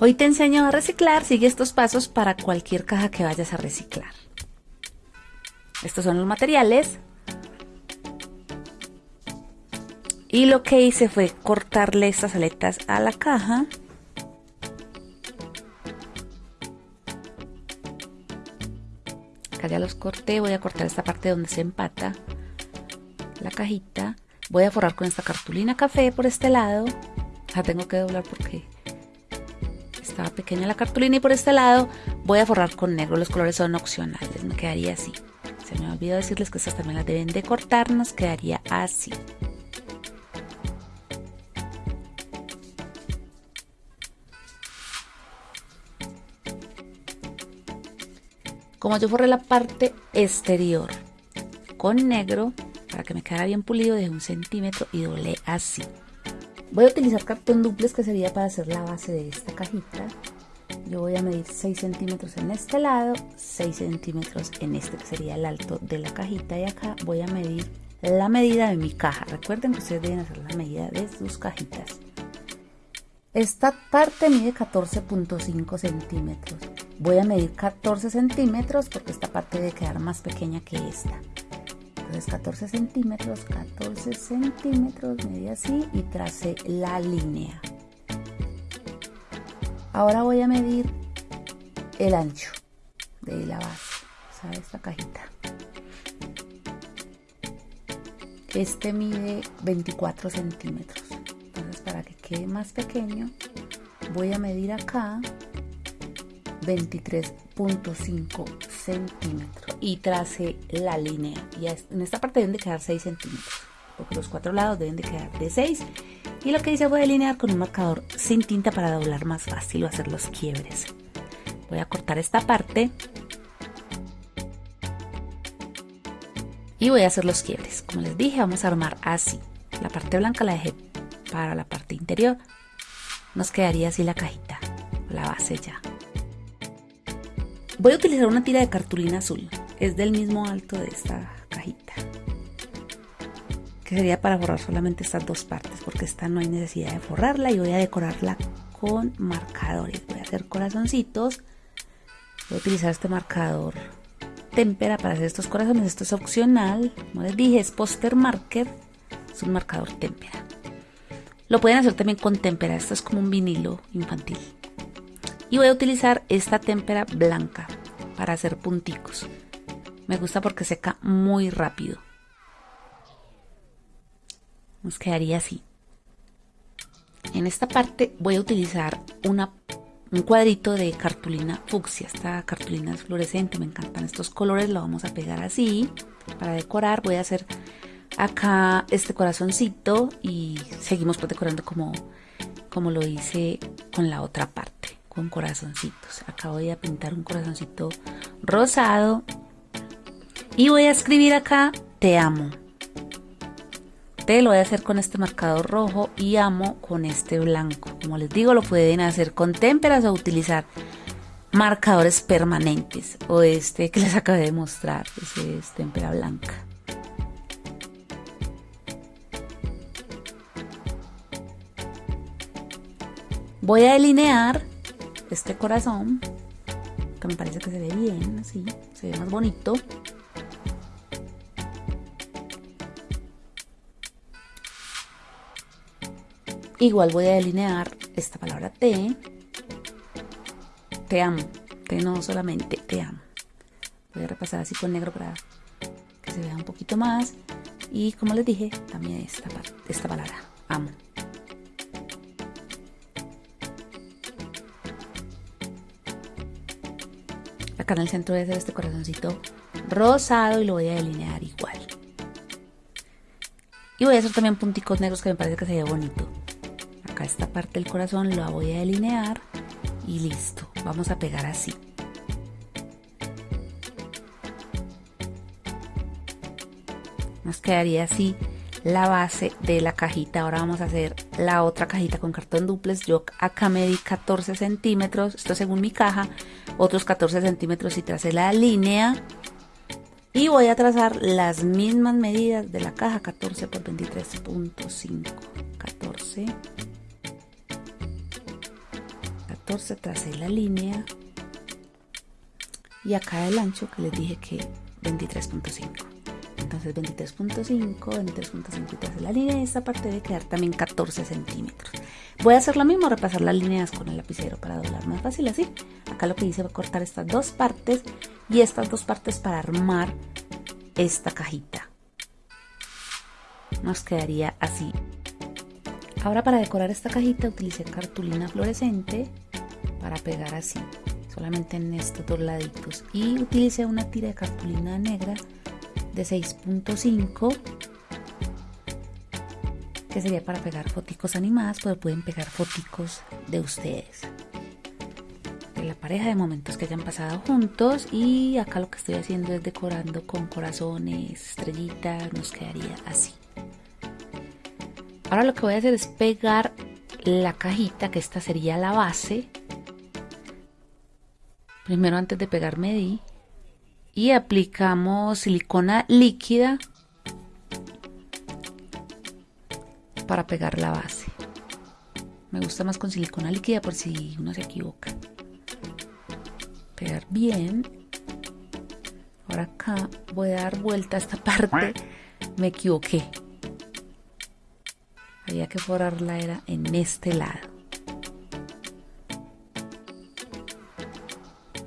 Hoy te enseño a reciclar, sigue estos pasos para cualquier caja que vayas a reciclar. Estos son los materiales. Y lo que hice fue cortarle estas aletas a la caja. Acá ya los corté, voy a cortar esta parte donde se empata la cajita. Voy a forrar con esta cartulina café por este lado. La tengo que doblar porque estaba pequeña la cartulina y por este lado voy a forrar con negro. Los colores son opcionales, me quedaría así. Se me olvidó decirles que estas también las deben de cortar, nos quedaría así. Como yo forré la parte exterior con negro, para que me quedara bien pulido, de un centímetro y doblé así. Voy a utilizar cartón duplex que sería para hacer la base de esta cajita. Yo voy a medir 6 centímetros en este lado, 6 centímetros en este que sería el alto de la cajita y acá voy a medir la medida de mi caja. Recuerden que ustedes deben hacer la medida de sus cajitas. Esta parte mide 14.5 centímetros. Voy a medir 14 centímetros porque esta parte debe quedar más pequeña que esta. Entonces 14 centímetros, 14 centímetros, medí así y tracé la línea. Ahora voy a medir el ancho de la base, o sea, esta cajita. Este mide 24 centímetros. Entonces para que quede más pequeño, voy a medir acá 23.5 centímetros y trace la línea. Y en esta parte deben de quedar 6 centímetros, porque los cuatro lados deben de quedar de 6. Y lo que hice fue delinear con un marcador sin tinta para doblar más fácil o hacer los quiebres. Voy a cortar esta parte y voy a hacer los quiebres. Como les dije, vamos a armar así. La parte blanca la dejé para la parte interior. Nos quedaría así la cajita, la base ya. Voy a utilizar una tira de cartulina azul. Es del mismo alto de esta cajita. Que sería para forrar solamente estas dos partes. Porque esta no hay necesidad de forrarla. Y voy a decorarla con marcadores. Voy a hacer corazoncitos. Voy a utilizar este marcador témpera para hacer estos corazones. Esto es opcional. Como les dije, es poster marker. Es un marcador témpera. Lo pueden hacer también con témpera. Esto es como un vinilo infantil y voy a utilizar esta témpera blanca para hacer punticos. Me gusta porque seca muy rápido. Nos quedaría así. En esta parte voy a utilizar una, un cuadrito de cartulina fucsia. Esta cartulina es fluorescente, me encantan estos colores. Lo vamos a pegar así. Para decorar voy a hacer acá este corazoncito y seguimos pues decorando como, como lo hice con la otra parte con corazoncitos. Acá voy a pintar un corazoncito rosado y voy a escribir acá te amo. Te lo voy a hacer con este marcador rojo y amo con este blanco. Como les digo, lo pueden hacer con témperas o utilizar marcadores permanentes o este que les acabé de mostrar, ese es témpera blanca. Voy a delinear este corazón, que me parece que se ve bien, así, se ve más bonito. Igual voy a delinear esta palabra te. Te amo. Te no solamente te amo. Voy a repasar así con negro para que se vea un poquito más. Y como les dije, también esta, esta palabra, amo. Acá en el centro de hacer este corazoncito rosado y lo voy a delinear igual. Y voy a hacer también punticos negros que me parece que se ve bonito. Esta parte del corazón la voy a delinear y listo. Vamos a pegar así. Nos quedaría así la base de la cajita. Ahora vamos a hacer la otra cajita con cartón duplex. Yo acá medí 14 centímetros, esto según mi caja, otros 14 centímetros y tracé la línea. Y voy a trazar las mismas medidas de la caja, 14 por 23.5. 14. 14 tracé la línea. Y acá el ancho que les dije que 23.5 entonces 23.5 23.5 y tracé la línea. Y esta parte debe quedar también 14 centímetros. Voy a hacer lo mismo repasar las líneas con el lapicero para doblar más fácil así. Acá lo que hice fue cortar estas dos partes y estas dos partes para armar esta cajita. Nos quedaría así. Ahora para decorar esta cajita utilicé cartulina fluorescente para pegar así, solamente en estos dos laditos. Y utilicé una tira de cartulina negra de 6.5 que sería para pegar foticos animadas, pero pueden pegar foticos de ustedes. De la pareja de momentos que hayan pasado juntos y acá lo que estoy haciendo es decorando con corazones, estrellitas, nos quedaría así. Ahora lo que voy a hacer es pegar la cajita, que esta sería la base. Primero antes de pegar medí. Y aplicamos silicona líquida para pegar la base. Me gusta más con silicona líquida por si uno se equivoca. Pegar bien. Ahora acá voy a dar vuelta a esta parte. Me equivoqué había que forrarla era en este lado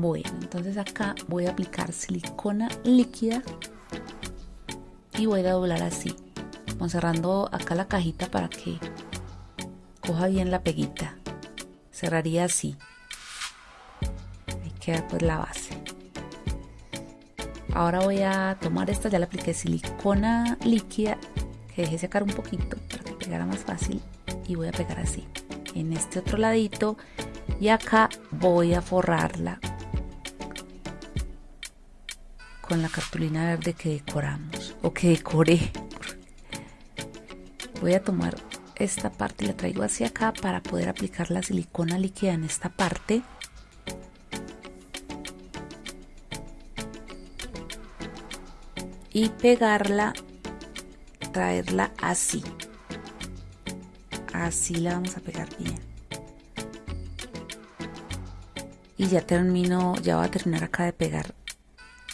bueno entonces acá voy a aplicar silicona líquida y voy a doblar así cerrando acá la cajita para que coja bien la peguita. Cerraría así. Ahí queda pues la base. Ahora voy a tomar esta ya le apliqué silicona líquida que deje secar un poquito pegara más fácil y voy a pegar así. En este otro ladito y acá voy a forrarla con la cartulina verde que decoramos o que decoré. Voy a tomar esta parte y la traigo hacia acá para poder aplicar la silicona líquida en esta parte. Y pegarla traerla así. Así la vamos a pegar bien. Y ya termino ya voy a terminar acá de pegar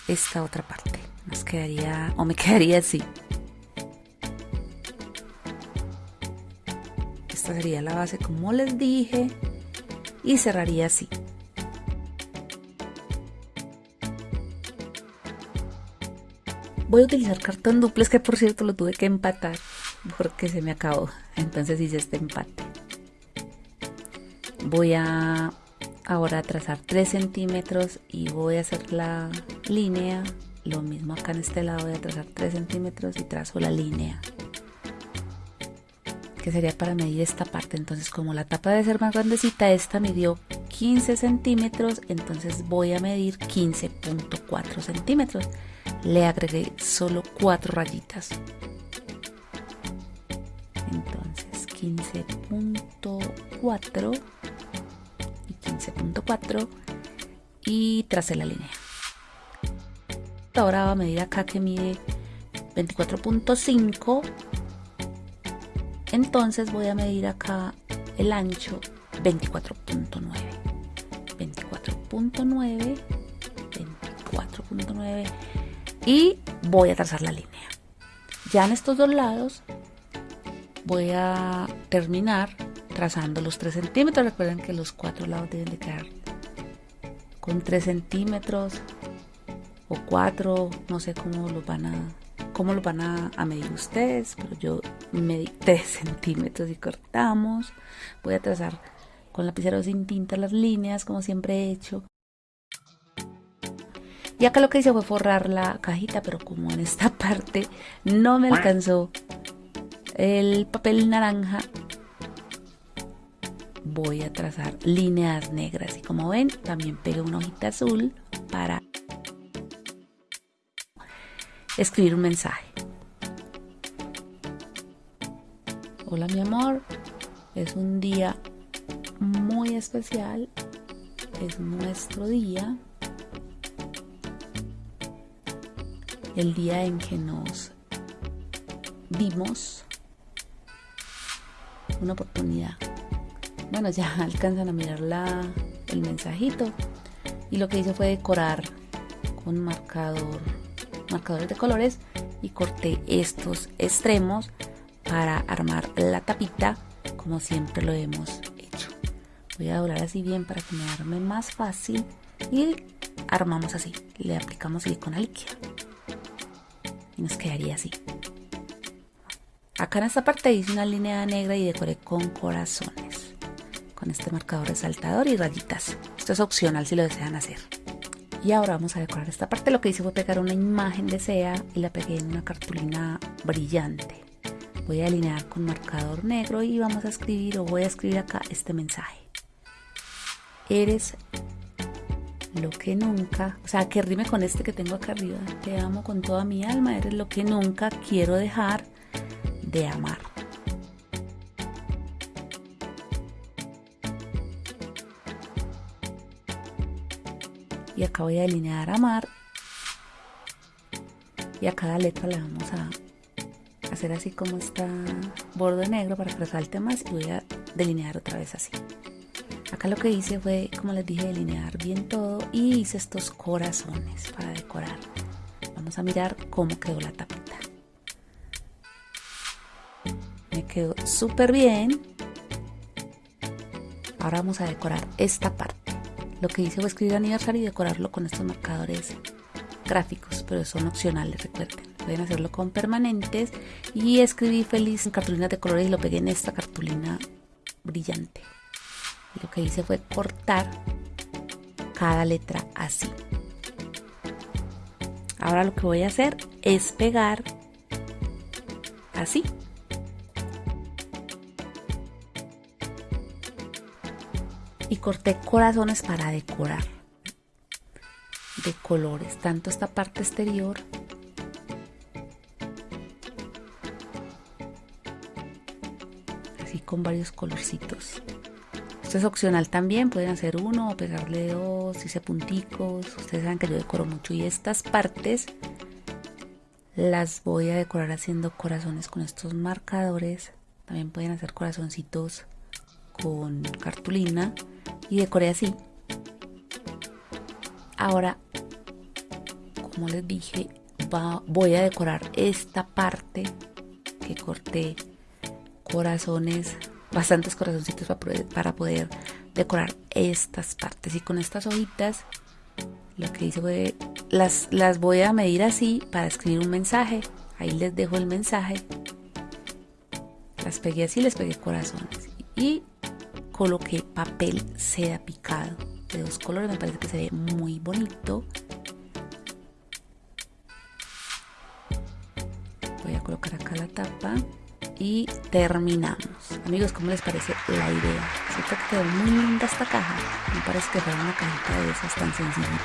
esta otra parte nos quedaría o me quedaría así esta sería la base como les dije y cerraría así voy a utilizar cartón duplex que por cierto lo tuve que empatar porque se me acabó. Entonces hice este empate. Voy a ahora trazar 3 centímetros y voy a hacer la línea. Lo mismo acá en este lado voy a trazar 3 centímetros y trazo la línea. Que sería para medir esta parte. Entonces como la tapa debe ser más grandecita, esta midió 15 centímetros. Entonces voy a medir 15.4 centímetros. Le agregué solo 4 rayitas. 15.4 y 15.4 y tracé la línea. Ahora va a medir acá que mide 24.5 entonces voy a medir acá el ancho 24.9 24.9 24.9 y voy a trazar la línea. Ya en estos dos lados voy a terminar trazando los 3 centímetros. Recuerden que los cuatro lados deben de quedar con 3 centímetros o 4 no sé cómo lo van a cómo lo van a, medir ustedes pero yo medí 3 centímetros y cortamos. Voy a trazar con lapicero sin tinta las líneas como siempre he hecho. Y acá lo que hice fue forrar la cajita pero como en esta parte no me alcanzó el papel naranja voy a trazar líneas negras. Y como ven también pegué una hojita azul para escribir un mensaje. Hola mi amor. Es un día muy especial. Es nuestro día. El día en que nos vimos. Una oportunidad bueno, ya alcanzan a mirar la, el mensajito. Y lo que hice fue decorar con marcador, marcadores de colores y corté estos extremos para armar la tapita como siempre lo hemos hecho. Voy a doblar así bien para que me arme más fácil y armamos así. Le aplicamos silicona líquida y nos quedaría así. Acá en esta parte hice una línea negra y decoré con corazones. Con este marcador resaltador y rayitas. Esto es opcional si lo desean hacer. Y ahora vamos a decorar esta parte. Lo que hice fue pegar una imagen de SEA y la pegué en una cartulina brillante. Voy a alinear con marcador negro y vamos a escribir o voy a escribir acá este mensaje. Eres lo que nunca, o sea, que rime con este que tengo acá arriba. Te amo con toda mi alma, eres lo que nunca quiero dejar de amar. Y acá voy a delinear amar. Y a cada letra le vamos a hacer así como está borde negro para que resalte más y voy a delinear otra vez así. Acá lo que hice fue, como les dije, delinear bien todo y hice estos corazones para decorar. Vamos a mirar cómo quedó la tapita. Me quedó súper bien. Ahora vamos a decorar esta parte. Lo que hice fue escribir aniversario y decorarlo con estos marcadores gráficos, pero son opcionales, recuerden. Pueden hacerlo con permanentes y escribí feliz en cartulinas de colores y lo pegué en esta cartulina brillante lo que hice fue cortar cada letra así. Ahora lo que voy a hacer es pegar así. Y corté corazones para decorar de colores, tanto esta parte exterior así con varios colorcitos. Es opcional también, pueden hacer uno o pegarle dos, hice punticos, ustedes saben que yo decoro mucho y estas partes las voy a decorar haciendo corazones con estos marcadores, también pueden hacer corazoncitos con cartulina y decoré así. Ahora, como les dije, voy a decorar esta parte que corté corazones bastantes corazoncitos para poder, decorar estas partes. Y con estas hojitas lo que hice fue las, las voy a medir así para escribir un mensaje. Ahí les dejo el mensaje. Las pegué así les pegué corazones. Y coloqué papel seda picado de dos colores me parece que se ve muy bonito voy a colocar acá la tapa y terminamos. Amigos, ¿cómo les parece la idea? Siento que quedó muy linda esta caja. Me parece que fue una cajita de esas tan sencillita.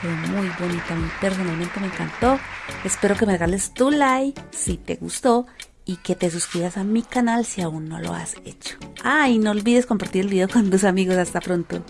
Quedó muy bonita. A mí personalmente me encantó. Espero que me regales tu like si te gustó y que te suscribas a mi canal si aún no lo has hecho. Ah, y no olvides compartir el video con tus amigos. Hasta pronto.